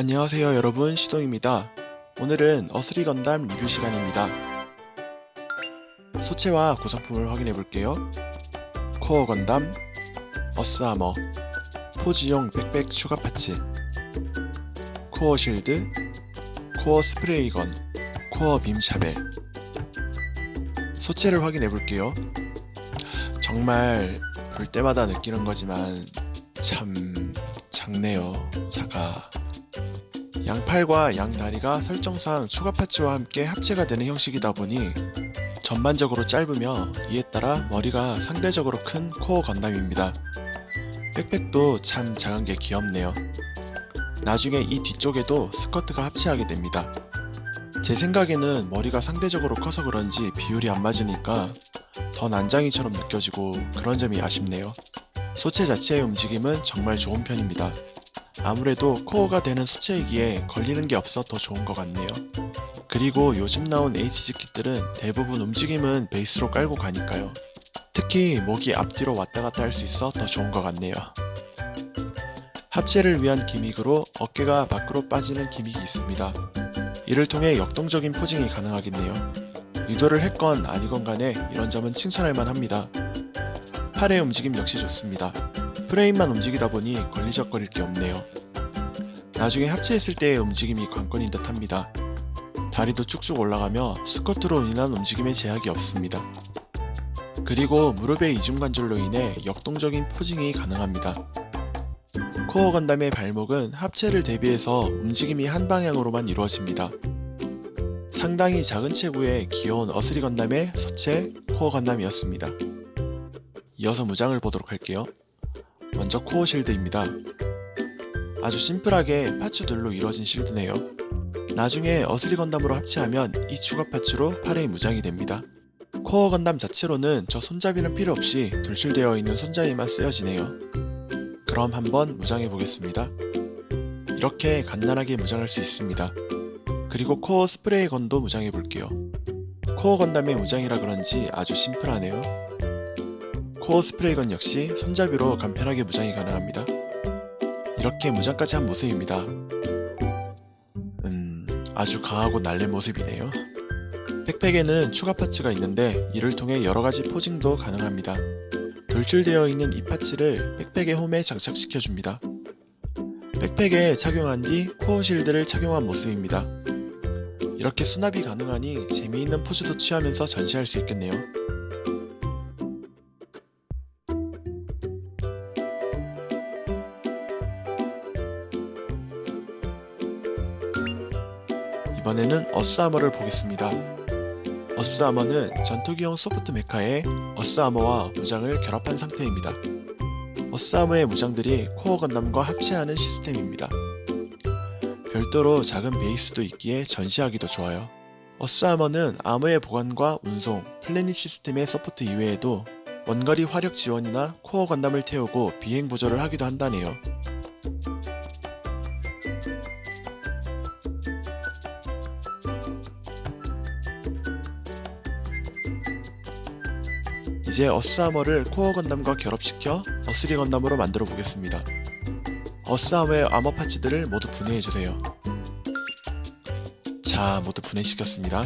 안녕하세요 여러분 시동입니다. 오늘은 어스리 건담 리뷰 시간입니다. 소체와 구성품을 확인해 볼게요. 코어 건담, 어스 아머, posing용 백팩 추가 parts, core shield, core spray gun, core beam saber. 소체를 확인해 볼게요. 정말 볼 때마다 느끼는 거지만 참 작네요. 작아. 양팔과 양다리가 설정상 추가 파츠와 함께 합체가 되는 형식이다 보니 전반적으로 짧으며 이에 따라 머리가 상대적으로 큰 코어 건담입니다. 백팩도 참 작은 게 귀엽네요. 나중에 이 뒤쪽에도 스커트가 합체하게 됩니다. 제 생각에는 머리가 상대적으로 커서 그런지 비율이 안 맞으니까 더 난장이처럼 느껴지고 그런 점이 아쉽네요. 소체 자체의 움직임은 정말 좋은 편입니다. 아무래도 코어가 되는 수체이기에 걸리는 게 없어 더 좋은 것 같네요. 그리고 요즘 나온 HG 킷들은 대부분 움직임은 베이스로 깔고 가니까요. 특히 목이 앞뒤로 왔다 갔다 할 수 있어 더 좋은 것 같네요. 합체를 위한 기믹으로 어깨가 밖으로 빠지는 기믹이 있습니다. 이를 통해 역동적인 포징이 가능하겠네요. 의도를 했건 아니건 간에 이런 점은 칭찬할 만합니다. 팔의 움직임 역시 좋습니다. 프레임만 움직이다 보니 걸리적거릴 게 없네요. 나중에 합체했을 때의 움직임이 관건인 듯 합니다. 다리도 쭉쭉 올라가며 스쿼트로 인한 움직임에 제약이 없습니다. 그리고 무릎의 이중관절로 인해 역동적인 포징이 가능합니다. 코어 건담의 발목은 합체를 대비해서 움직임이 한 방향으로만 이루어집니다. 상당히 작은 체구의 귀여운 어스리 건담의 소체 코어 건담이었습니다. 이어서 무장을 보도록 할게요. 먼저 core shield입니다. 아주 심플하게 parts들로 이루어진 shield네요. 나중에 어스리 건담으로 합체하면 이 추가 parts로 팔의 무장이 됩니다. 코어 건담 자체로는 저 손잡이는 필요 없이 돌출되어 있는 손잡이만 쓰여지네요. 그럼 한번 무장해 보겠습니다. 이렇게 간단하게 무장할 수 있습니다. 그리고 core spray gun도 무장해 볼게요. 코어 건담의 무장이라 그런지 아주 심플하네요. core spray gun 역시 손잡이로 간편하게 무장이 가능합니다. 이렇게 무장까지 한 모습입니다. 음, 아주 강하고 날랜 모습이네요. 백팩에는 추가 parts가 있는데 이를 통해 여러가지 posing도 가능합니다. 돌출되어 있는 이 parts를 백팩의 홈에 장착시켜줍니다. 백팩에 착용한 뒤 코어 실드를 착용한 모습입니다. 이렇게 수납이 가능하니 재미있는 포즈도 취하면서 전시할 수 있겠네요. 이번에는 어스아머를 보겠습니다. 어스아머는 전투기용 소프트 메카에 어스아머와 무장을 결합한 상태입니다. 어스아머의 무장들이 코어 건담과 합체하는 시스템입니다. 별도로 작은 베이스도 있기에 전시하기도 좋아요. 어스아머는 아머의 보관과 운송, planet system의 support 이외에도 원거리 화력 지원이나 코어 건담을 태우고 비행 보조를 하기도 한다네요. 이제 어스아머를 코어 건담과 결합시켜 어스리 건담으로 만들어 보겠습니다. 어스아머의 아머 파츠들을 모두 분해해주세요. 자, 모두 분해시켰습니다.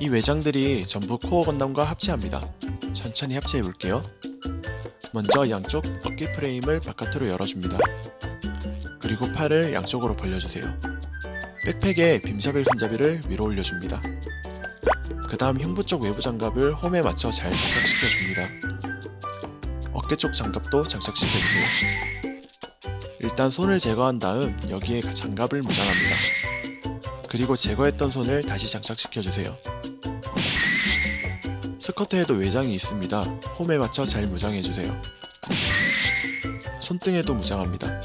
이 외장들이 전부 코어 건담과 합체합니다. 천천히 합체해 볼게요. 먼저 양쪽 어깨 프레임을 바깥으로 열어줍니다. 그리고 팔을 양쪽으로 벌려주세요. 백팩에 빔샤벨 손잡이를 위로 올려줍니다. 그 다음 흉부 쪽 외부 장갑을 홈에 맞춰 잘 장착시켜 줍니다. 어깨 쪽 장갑도 장착시켜 주세요. 일단 손을 제거한 다음 여기에 장갑을 무장합니다. 그리고 제거했던 손을 다시 장착시켜 주세요. 스커트에도 외장이 있습니다. 홈에 맞춰 잘 무장해 주세요. 손등에도 무장합니다.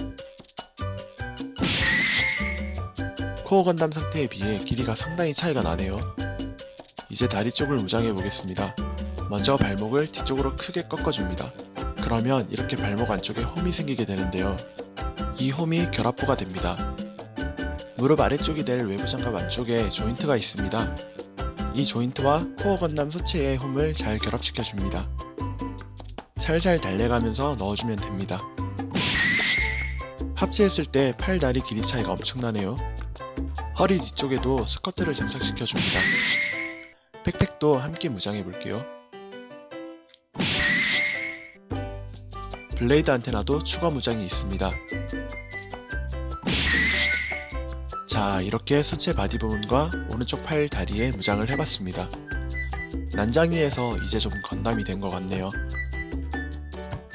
코어 건담 상태에 비해 길이가 상당히 차이가 나네요. 이제 다리 쪽을 무장해 보겠습니다. 먼저 발목을 뒤쪽으로 크게 꺾어줍니다. 그러면 이렇게 발목 안쪽에 홈이 생기게 되는데요. 이 홈이 결합부가 됩니다. 무릎 아래쪽이 될 외부 장갑 안쪽에 조인트가 있습니다. 이 조인트와 코어 건담 소체의 홈을 잘 결합시켜 줍니다. 살살 달래가면서 넣어주면 됩니다. 합체했을 때 팔 다리 길이 차이가 엄청나네요. 허리 뒤쪽에도 스커트를 장착시켜 줍니다. 백팩도 함께 무장해 볼게요. blade 안테나도 추가 무장이 있습니다. 자, 이렇게 소체 바디 부분과 오른쪽 팔 다리에 무장을 해봤습니다. 난장이에서 이제 좀 건담이 된 것 같네요.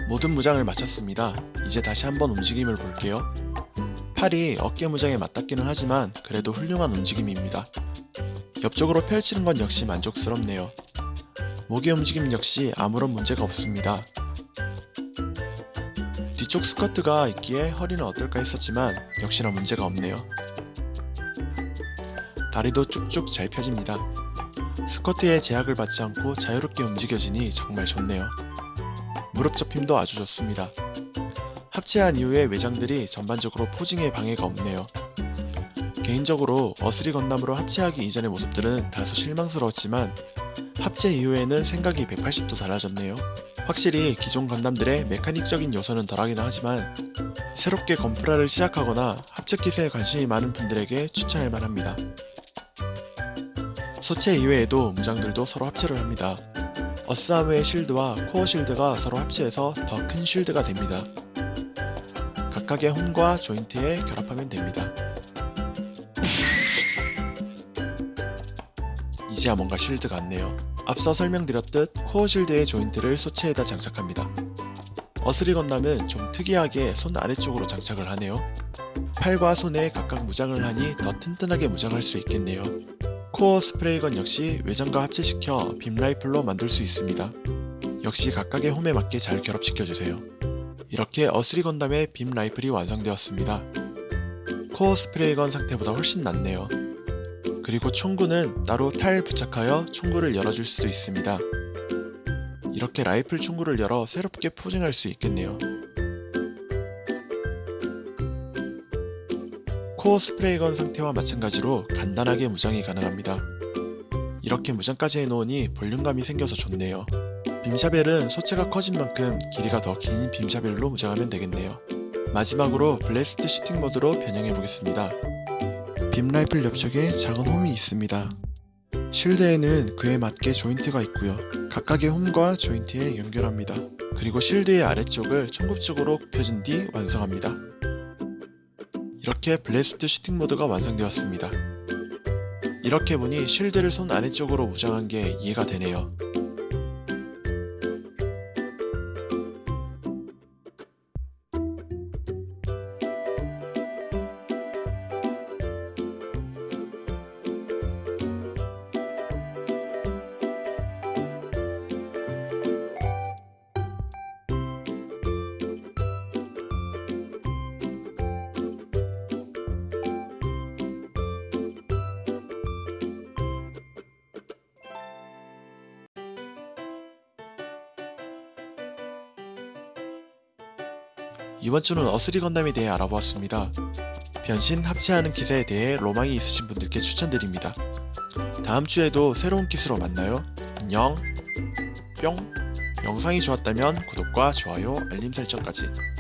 모든 무장을 마쳤습니다. 이제 다시 한번 움직임을 볼게요. 팔이 어깨 무장에 맞닿기는 하지만 그래도 훌륭한 움직임입니다. 옆쪽으로 펼치는 건 역시 만족스럽네요. 목의 움직임 역시 아무런 문제가 없습니다. 뒤쪽 스커트가 있기에 허리는 어떨까 했었지만 역시나 문제가 없네요. 다리도 쭉쭉 잘 펴집니다. 스커트에 제약을 받지 않고 자유롭게 움직여지니 정말 좋네요. 무릎 접힘도 아주 좋습니다. 합체한 이후에 외장들이 전반적으로 포징에 방해가 없네요. 개인적으로 어스리 건담으로 합체하기 이전의 모습들은 다소 실망스러웠지만 합체 이후에는 생각이 180도 달라졌네요. 확실히 기존 건담들의 메카닉적인 요소는 덜하긴 하지만 새롭게 건프라를 시작하거나 합체 기세에 관심이 많은 분들에게 추천할 만합니다. 소체 이외에도 무장들도 서로 합체를 합니다. 어스아무의 실드와 코어 실드가 서로 합체해서 더큰 실드가 됩니다. 각각의 홈과 조인트에 결합하면 됩니다. 이제야 뭔가 실드 같네요. 앞서 설명드렸듯 코어 실드의 조인트를 소체에다 장착합니다. 어스리 건담은 좀 특이하게 손 아래쪽으로 장착을 하네요. 팔과 손에 각각 무장을 하니 더 튼튼하게 무장할 수 있겠네요. core spray gun 역시 외장과 합체시켜 beam rifle로 만들 수 있습니다. 역시 각각의 홈에 맞게 잘 결합시켜주세요. 이렇게 어스리 건담의 beam rifle이 완성되었습니다. core spray gun 상태보다 훨씬 낫네요. 그리고 총구는 따로 탈 부착하여 총구를 열어줄 수도 있습니다. 이렇게 라이플 총구를 열어 새롭게 posing할 수 있겠네요. core spray gun 상태와 마찬가지로 간단하게 무장이 가능합니다. 이렇게 무장까지 해놓으니 볼륨감이 생겨서 좋네요. beam saber는 소체가 커진 만큼 길이가 더 긴 beam saber로 무장하면 되겠네요. 마지막으로 blast shooting mode로 변형해 보겠습니다. beam rifle 옆쪽에 작은 홈이 있습니다. shield에는 그에 맞게 조인트가 있고요. 각각의 홈과 조인트에 연결합니다. 그리고 shield의 아래쪽을 청급축으로 굽혀준 뒤 완성합니다. 이렇게 블래스트 슈팅 모드가 완성되었습니다. 이렇게 보니 실드를 손 아래쪽으로 무장한 게 이해가 되네요. 이번 주는 어스리 건담에 대해 알아보았습니다. 변신 합체하는 기사에 대해 로망이 있으신 분들께 추천드립니다. 다음 주에도 새로운 기수로 만나요. 안녕. 뿅. 영상이 좋았다면 구독과 좋아요, 알림 설정까지.